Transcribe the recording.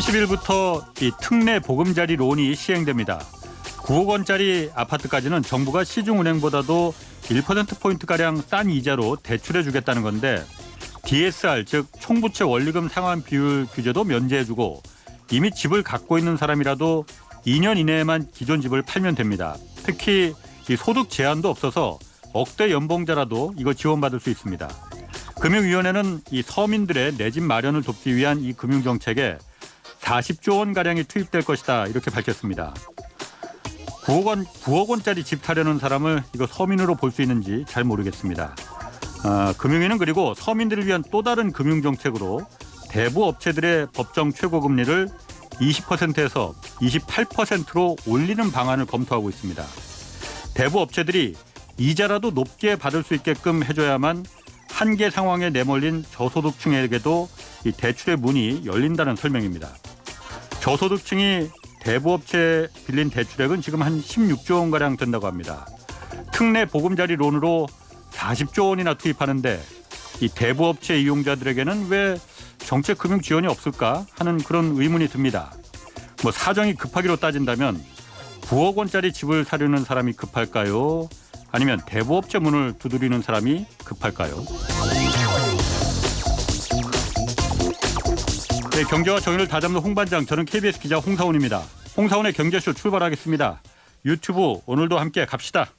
30일부터 이 특례 보금자리 론이 시행됩니다. 9억 원짜리 아파트까지는 정부가 시중은행보다도 1%포인트가량 싼 이자로 대출해 주겠다는 건데 DSR 즉 총부채 원리금 상환 비율 규제도 면제해주고 이미 집을 갖고 있는 사람이라도 2년 이내에만 기존 집을 팔면 됩니다. 특히 이 소득 제한도 없어서 억대 연봉자라도 이거 지원받을 수 있습니다. 금융위원회는 이 서민들의 내 집 마련을 돕기 위한 이 금융정책에 40조 원 가량이 투입될 것이다 이렇게 밝혔습니다. 9억 원 9억 원짜리 집 사려는 사람을 이거 서민으로 볼 수 있는지 잘 모르겠습니다. 아, 금융위는 그리고 서민들을 위한 또 다른 금융 정책으로 대부 업체들의 법정 최고 금리를 20%에서 28%로 올리는 방안을 검토하고 있습니다. 대부 업체들이 이자라도 높게 받을 수 있게끔 해줘야만 한계 상황에 내몰린 저소득층에게도 이 대출의 문이 열린다는 설명입니다. 저소득층이 대부업체 빌린 대출액은 지금 한 16조 원 가량 된다고 합니다. 특례 보금자리 론으로 40조 원이나 투입하는데 이 대부업체 이용자들에게는 왜 정책 금융 지원이 없을까 하는 그런 의문이 듭니다. 뭐 사정이 급하기로 따진다면 9억 원짜리 집을 사려는 사람이 급할까요? 아니면 대부업체 문을 두드리는 사람이 급할까요? 네, 경제와 정의를 다잡는 홍반장 저는 KBS 기자 홍사원입니다. 홍사원의 경제쇼 출발하겠습니다. 유튜브 오늘도 함께 갑시다.